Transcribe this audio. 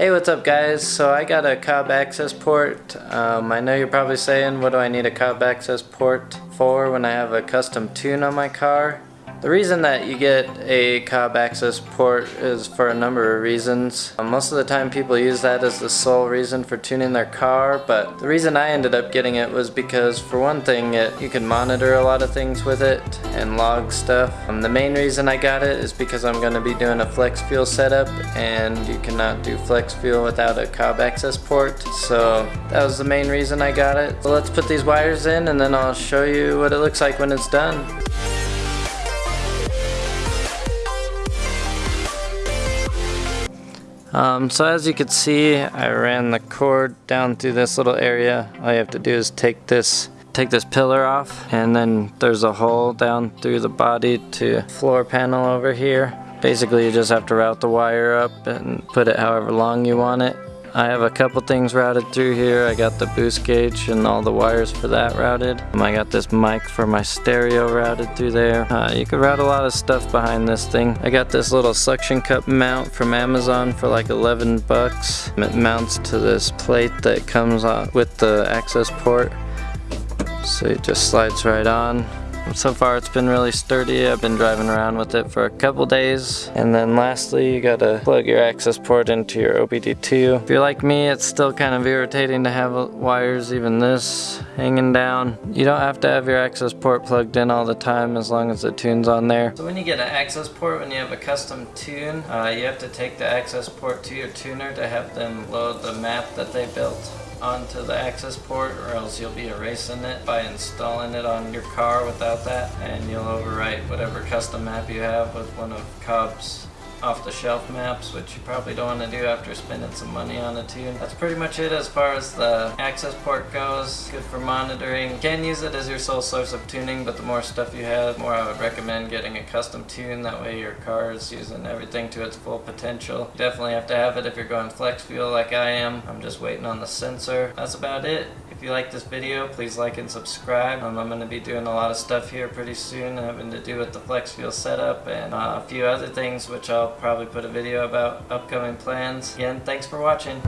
Hey, what's up guys? So I got a Cobb access port. Um, I know you're probably saying, what do I need a Cobb access port for when I have a custom tune on my car? The reason that you get a Cobb access port is for a number of reasons. Uh, most of the time people use that as the sole reason for tuning their car, but the reason I ended up getting it was because for one thing it, you can monitor a lot of things with it and log stuff. Um, the main reason I got it is because I'm going to be doing a flex fuel setup and you cannot do flex fuel without a Cobb access port, so that was the main reason I got it. So let's put these wires in and then I'll show you what it looks like when it's done. Um, so as you can see, I ran the cord down through this little area. All you have to do is take this take this pillar off and then there's a hole down through the body to floor panel over here. Basically you just have to route the wire up and put it however long you want it. I have a couple things routed through here. I got the boost gauge and all the wires for that routed. I got this mic for my stereo routed through there. Uh, you could route a lot of stuff behind this thing. I got this little suction cup mount from Amazon for like 11 bucks. It mounts to this plate that comes with the access port. So it just slides right on. So far it's been really sturdy. I've been driving around with it for a couple days. And then lastly, you gotta plug your access port into your OBD2. If you're like me, it's still kind of irritating to have wires, even this, hanging down. You don't have to have your access port plugged in all the time as long as the tune's on there. So when you get an access port, when you have a custom tune, uh, you have to take the access port to your tuner to have them load the map that they built onto the access port or else you'll be erasing it by installing it on your car without that and you'll overwrite whatever custom map you have with one of Cobb's off-the-shelf maps, which you probably don't want to do after spending some money on a tune. That's pretty much it as far as the access port goes. Good for monitoring. You can use it as your sole source of tuning, but the more stuff you have, the more I would recommend getting a custom tune. That way your car is using everything to its full potential. You definitely have to have it if you're going flex fuel like I am. I'm just waiting on the sensor. That's about it. If you like this video, please like and subscribe. Um, I'm going to be doing a lot of stuff here pretty soon having to do with the flex fuel setup and uh, a few other things which I'll probably put a video about upcoming plans. Again, thanks for watching.